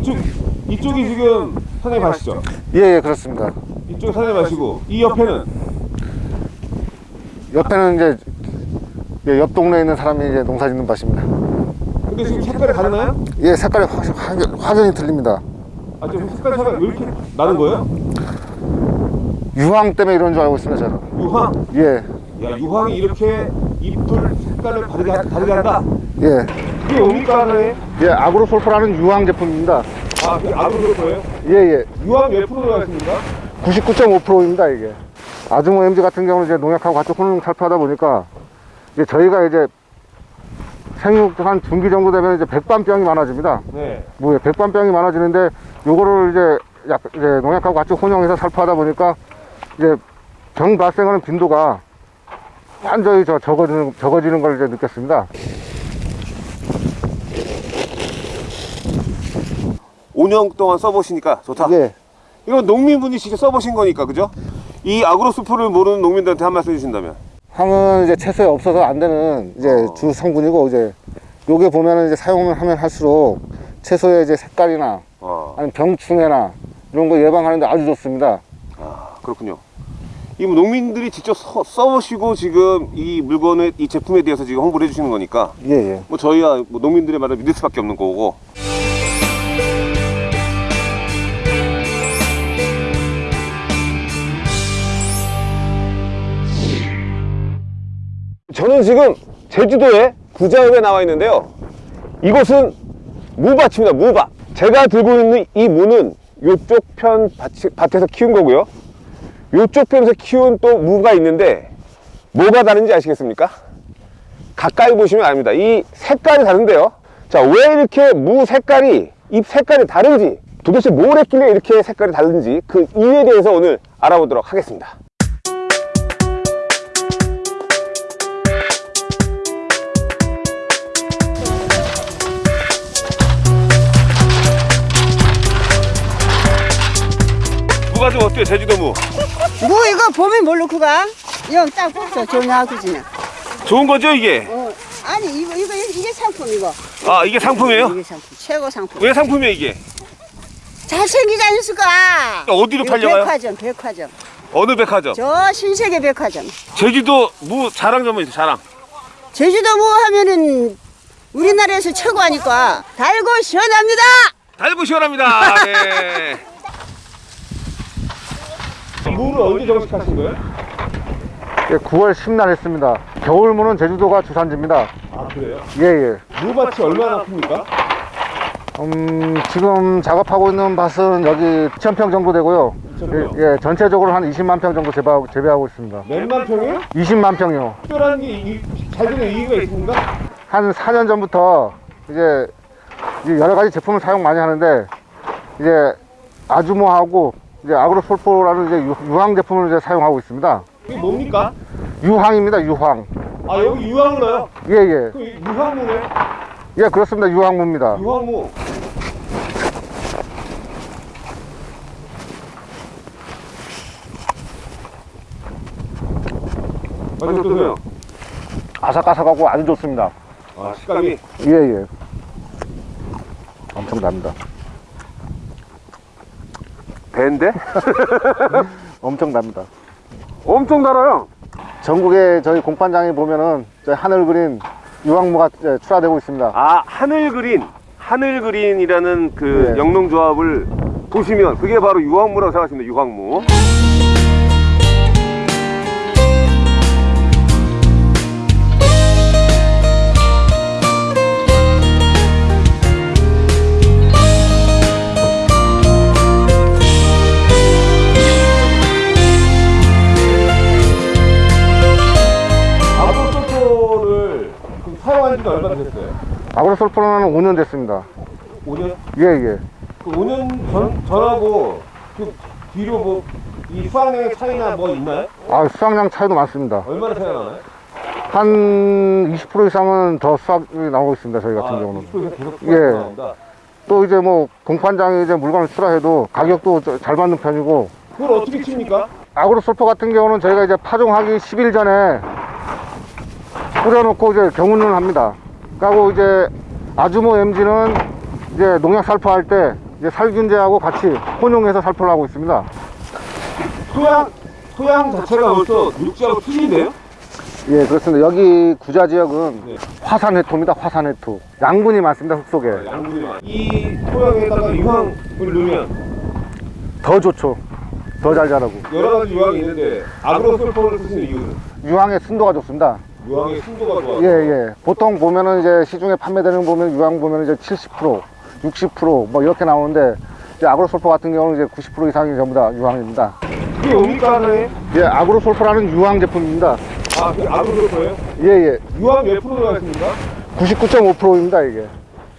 이쪽, 이쪽이 지금 선생님 아시죠? 예, 예, 그렇습니다. 이쪽이 선생님 아시고 이 옆에는 옆에는 이제 예, 옆 동네에 있는 사람이 이제 농사 짓는 밭입니다. 근데 지금 색깔이 다르나요? 예, 색깔이 확, 확, 확연히 틀립니다. 아 지금 색깔 차가 왜 이렇게 나는 거예요? 유황 때문에 이런 줄 알고 있습니다, 저는. 유황? 예, 야 유황이 이렇게 잎을 색깔을 다르게, 하- 다르게 한다? 예. 그게 뭡니까 선생님? 예, 아그로솔포라는 유황 제품입니다. 아 그게 아그로 거예요? 예, 예. 유황 몇 프로 들어가 있습니까? 99.5%입니다, 이게. 아주모 MG 같은 경우는 이제 농약하고 같이 혼용 살포하다 보니까 이제 저희가 이제 생육 한 중기 정도 되면 이제 백반병이 많아집니다. 네 뭐 백반병이 많아지는데 요거를 이제 약 이제 농약하고 같이 혼용해서 살포하다 보니까 이제 병 발생하는 빈도가 완전히 저 적어지는 적어지는 걸 이제 느꼈습니다. 5년 동안 써보시니까 좋다 예. 이건 농민분이 직접 써보신 거니까 그죠? 이 아그로스프를 모르는 농민들한테 한 말씀 해주신다면 황은 이제 채소에 없어서 안 되는 이제 어. 주 성분이고 이제 요게 보면은 이제 사용을 하면 할수록 채소의 이제 색깔이나 아, 아니면 병충해나 이런 거 예방하는데 아주 좋습니다. 아 그렇군요 이 농민들이 직접 써, 써보시고 지금 이 물건을 이 제품에 대해서 지금 홍보를 해주시는 거니까 예, 예. 뭐 저희야 뭐 농민들의 말을 믿을 수밖에 없는 거고. 저는 지금 제주도의 구자읍에 나와 있는데요. 이곳은 무밭입니다 무밭. 제가 들고 있는 이 무는 이쪽 편 밭에서 키운 거고요 이쪽 편에서 키운 또 무가 있는데 뭐가 다른지 아시겠습니까? 가까이 보시면 압니다. 이 색깔이 다른데요. 자, 왜 이렇게 무 색깔이, 잎 색깔이 다른지, 도대체 뭘 했길래 이렇게 색깔이 다른지 그 이유에 대해서 오늘 알아보도록 하겠습니다. 좀 어때요? 제주도 무. 뭐 이거 봄에 뭘 넣고 가? 이거 딱 뽑죠 전화하고지는. 좋은 거죠, 이게? 어 아니 이거 이거 이게 상품 이거. 아, 이게 상품이에요? 이게 상품 최고 상품. 왜 상품이에요, 이게? 잘생기지 않습니까? 어디로 팔려가요? 백화점 백화점. 어느 백화점? 저 신세계 백화점. 제주도 무 자랑 좀 해주세요, 자랑. 제주도 뭐 하면은 우리나라에서 최고 하니까 달고 시원합니다. 달고 시원합니다. 네. 무를 언제 정식하신 거예요? 예, 9월 10날 했습니다. 겨울무는 제주도가 주산지입니다. 아 그래요? 예, 예. 무밭이 얼마나 큽니까? 음, 지금 작업하고 있는 밭은 여기 2,000평 정도 되고요. 2,000평. 예, 예, 전체적으로 한 20만 평 정도 재배하고, 재배하고 있습니다. 몇만 평이요? 20만 평이요. 특별한 게잘 되는 이유가 있습니까? 한 4년 전부터 이제 이제 여러 가지 제품을 사용 많이 하는데 이제 아주모하고 이제 아그로솔포라는 이제 유- 유황 제품을 이제 사용하고 있습니다. 이게 뭡니까? 유황입니다, 유황. 아 여기 유황을 넣어요? 예, 예. 그 유황무네? 예, 그렇습니다. 유황무입니다. 유황무. 맛이 어떠세요? 아삭아삭하고 아주 좋습니다. 아 식감이 예, 예. 엄청 납니다. 배인데? 엄청 납니다. 엄청 달아요. 전국에 저희 공판장에 보면은 저희 하늘 그린 유황무가 이제 출하되고 있습니다. 아 하늘 그린 하늘 그린이라는 그 네. 영농조합을 보시면 그게 바로 유황무라고 생각하시면 유황무 아그로솔포는 5년 됐습니다. 5년? 예, 예. 그 5년 전, 전하고 그 뒤로 뭐 이 수확량의 차이나 뭐 있나요? 아, 수확량 차이도 많습니다. 얼마나 차이가 나나요? 한 20% 이상은 더 수확이 나오고 있습니다. 저희 같은 경우는. 20% 계속 예. 나온다. 또 이제 뭐 공판장에 이제 물건을 출하해도 가격도 저- 잘 받는 편이고 그걸 어떻게 칩니까? 아그로솔퍼 같은 경우는 저희가 이제 파종하기 10일 전에 뿌려놓고 이제 경운을 합니다. 그리고 이제 아주모 MG는 이제 농약 살포할 때 이제 살균제하고 같이 혼용해서 살포를 하고 있습니다. 토양 토양 자체가 벌써 육지하고 틀린데요? 예, 그렇습니다. 여기 구자 지역은 네. 화산회토입니다. 화산회토. 양분이 많습니다. 흙 속에. 양분이 이 토양에다가 유황을 넣으면 더 좋죠. 더 잘 자라고. 여러 가지 유황이 있는데 아그로솔포를 쓰시는 이유는 유황의 순도가 좋습니다. 유황의 순도가 좋아. 예, 예. 보통 보면은 이제 시중에 판매되는 거 보면 유황 보면 이제 70%, 60%뭐 이렇게 나오는데 이제 아그로솔포 같은 경우는 이제 90% 이상이 전부 다 유황입니다. 그게 뭡니까 하나에? 예, 아그로솔포라는 유황 제품입니다. 아, 그 아그로솔포예요? 예, 예. 유황 몇 프로 들어가 있습니까? 99.5%입니다, 이게.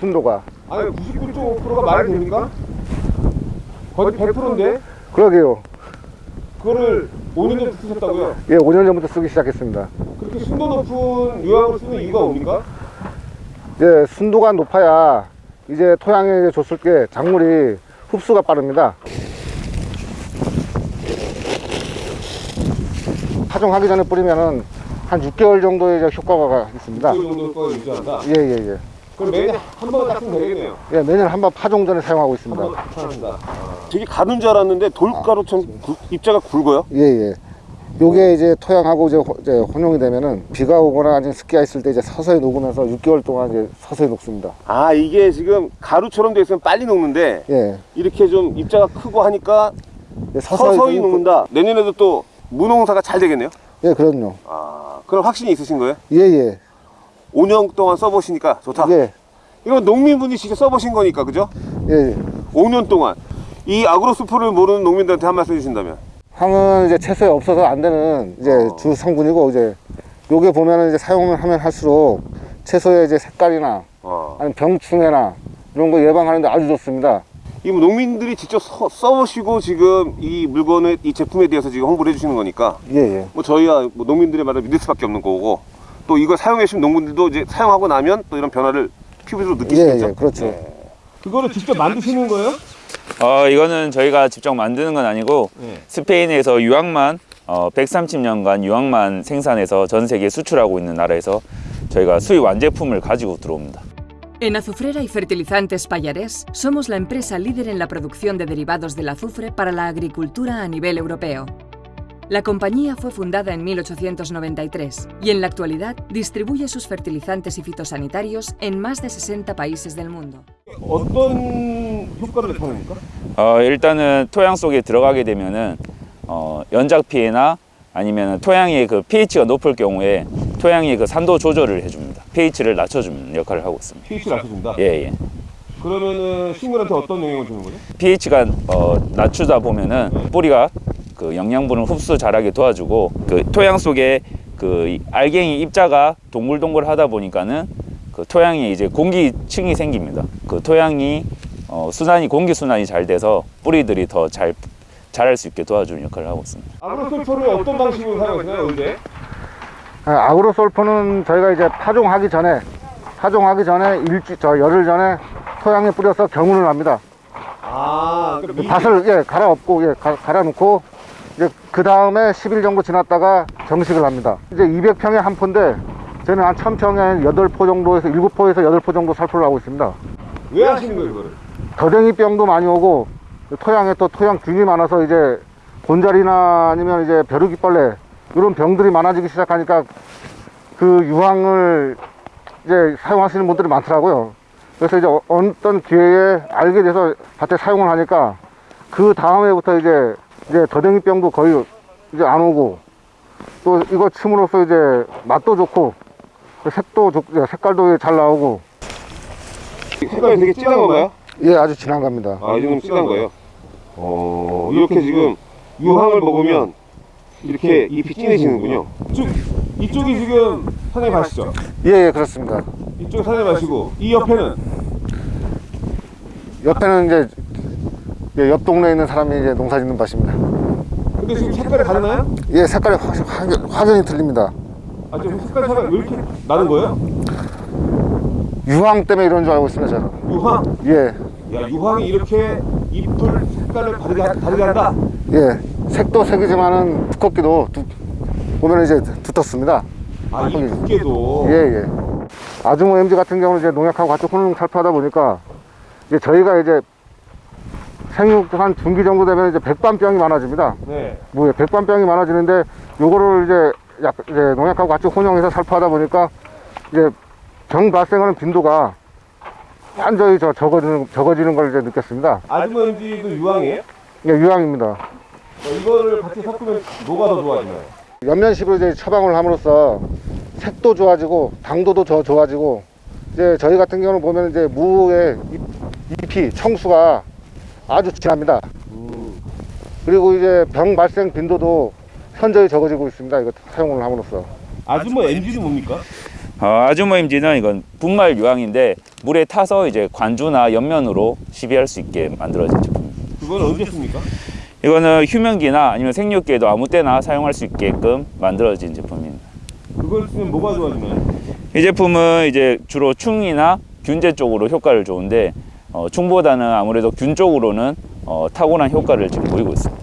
순도가. 아니 99.5%가 말이 됩니까? 거의 100%인데 그러게요. 그거를 5년 전에 쓰셨다고요? 예, 5년 전부터 쓰기 시작했습니다. 그렇게 순도 높은 유황을 쓰는 이유가 뭡니까? 이제 순도가 높아야 이제 토양에 줬을 때 작물이 흡수가 빠릅니다. 파종하기 전에 뿌리면은 한 6개월 정도의 효과가 있습니다. 그 정도 거 유지한다. 예, 예, 예. 그럼 매년 한 번은 딱 쓰면 되겠네요. 예, 매년 한 번 파종 전에 사용하고 있습니다. 한번 사용한다. 되게 가는 줄 알았는데 돌가루처럼 굵- 입자가 굵어요? 예, 예. 요게 이제 토양하고 이제, 호- 이제 혼용이 되면은 비가 오거나 아니면 습기가 있을 때 이제 서서히 녹으면서 6개월 동안 이제 서서히 녹습니다. 아 이게 지금 가루처럼 돼 있으면 빨리 녹는데 예. 이렇게 좀 입자가 크고 하니까 예, 서서히, 녹는다. 내년에도 또 무농사가 잘 되겠네요. 예, 그럼요. 아 그럼 확신이 있으신 거예요? 예, 예. 5년 동안 써보시니까 좋다. 예, 이거 농민분이 직접 써보신 거니까 그죠? 예. 5년 동안 이 아그로스프를 모르는 농민들한테 한 말씀 해주신다면 황은 이제 채소에 없어서 안 되는 이제 어. 주 성분이고 이제 요게 보면은 이제 사용을 하면 할수록 채소의 이제 색깔이나 어. 아니면 병충해나 이런 거 예방하는데 아주 좋습니다. 이 농민들이 직접 써, 써보시고 지금 이 물건을 이 제품에 대해서 지금 홍보를 해주시는 거니까 예, 예. 뭐 저희야 뭐 농민들의 말을 믿을 수밖에 없는 거고 또 이걸 사용해 주신 농민들도 이제 사용하고 나면 또 이런 변화를 피부로 예, 느끼시겠죠? 예, 그렇죠. 그거를 직접 만드시는 거예요? 어, 이거는 저희가 직접 만드는 건 아니고 네. 스페인에서 유황만 어, 130년간 유황만 생산해서 전 세계에 수출하고 있는 나라에서 저희가 수입 완제품을 가지고 들어옵니다. En Azufrera y Fertilizantes Payarés somos la empresa líder en la producción de derivados del azufre para la agricultura a nivel europeo. La compañía fue fundada en 1893 y en la actualidad distribuye sus fertilizantes y fitosanitarios en más de 60 países del mundo. 어떤 효과를 나타냅니까? 어, 일단은 토양 속에 들어가게 되면은 어, 연작 피해나 아니면 토양의 그 pH가 높을 경우에 토양의 그 산도 조절을 해줍니다. pH를 낮춰주는 역할을 하고 있습니다. pH 낮춰준다. 예, 예. 그러면은 식물한테 어떤 영향을 주는 거죠? pH가 어, 낮추다 보면은 뿌리가 그 영양분을 흡수 잘하게 도와주고 그 토양 속에 그이 알갱이 입자가 동글동글 하다 보니까는 그 토양에 이제 공기층이 생깁니다. 그 토양이 어, 순환이 공기 순환이 잘 돼서 뿌리들이 더 잘 자랄 수 있게 도와주는 역할을 하고 있습니다. 아그로솔포를 어떤 방식으로 사용하시나요, 언제? 아, 아그로솔포는 저희가 이제 파종하기 전에 파종하기 전에 일주 저 열흘 전에 토양에 뿌려서 경운을 합니다. 아, 그 밭을 예 갈아엎고 예 가, 갈아놓고 이제 그 다음에 10일 정도 지났다가 정식을 합니다. 이제 200평에 한 포인데 저는 한 1000평에 8포 정도에서 7포에서 8포 정도 살포를 하고 있습니다. 왜 하시는 거예요, 이거를? 더댕이병도 많이 오고 토양에 또 토양균이 많아서 이제 곤자리나 아니면 이제 벼룩이벌레 이런 병들이 많아지기 시작하니까 그 유황을 이제 사용하시는 분들이 많더라고요. 그래서 이제 어- 어떤 기회에 알게 돼서 밭에 사용을 하니까 그 다음에부터 이제 이제 더댕이병도 거의 이제 안 오고 또 이거 침으로써 이제 맛도 좋고 색도 좋, 색깔도 잘 나오고 색깔이 되게 진한 건가요? 예 아주 진한 겁니다. 아, 이 정도 진한 거예요? 어, 이렇게 지금 유황을 먹으면 이렇게 잎이 진해지는군요. 이쪽, 이쪽이 지금 사장님 아시죠? 예, 예 그렇습니다. 이쪽 사장님 아시고, 이 옆에는 옆에는 이제 예, 옆 동네에 있는 사람이 이제 농사 짓는 밭입니다. 근데 지금 색깔이 다르나요? 예, 색깔이 확, 확, 확연히 틀립니다. 아, 지금 색깔 차이가 왜 이렇게 나는 거예요? 유황 때문에 이런 줄 알고 있습니다, 저는. 유황? 예, 야, 유황이 이렇게 잎을 색깔을 다르게, 하- 다르게 한다? 예. 색도 색이지만은 두껍기도 두, 보면 이제 두텁습니다. 아, 이. 두께도. 예, 예. 아주모 MG 같은 경우는 이제 농약하고 같이 혼용 살포하다 보니까 이제 저희가 이제 생육 한 분기 정도 되면 이제 백반병이 많아집니다. 네. 뭐에 백반병이 많아지는데 요거를 이제 약 이제 농약하고 같이 혼용해서 살포하다 보니까 이제 병 발생하는 빈도가 완전히 저 적어지는 적어지는 걸 이제 느꼈습니다. 아주머 MG도 유황이에요? 이게 유황입니다. 어, 이거를 같이 섞으면 뭐가 더 좋아지나요? 연면식으로 이제 처방을 함으로써 색도 좋아지고 당도도 더 좋아지고 이제 저희 같은 경우는 보면 이제 무의 잎, 잎이 청수가 아주 진합니다. 그리고 이제 병 발생 빈도도 현저히 적어지고 있습니다. 이거 사용을 함으로써. 아주머 MG는 뭡니까? 어, 아주모임지는 이건 분말 유황인데 물에 타서 이제 관주나 옆면으로 시비할 수 있게 만들어진 제품입니다. 그건 언제 씁니까? 이거는 휴면기나 아니면 생육기에도 아무 때나 사용할 수 있게끔 만들어진 제품입니다. 그걸 쓰면 뭐가 좋아지나요? 이 제품은 이제 주로 충이나 균제 쪽으로 효과를 좋은데 어, 충보다는 아무래도 균 쪽으로는 어, 탁월한 효과를 지금 보이고 있습니다.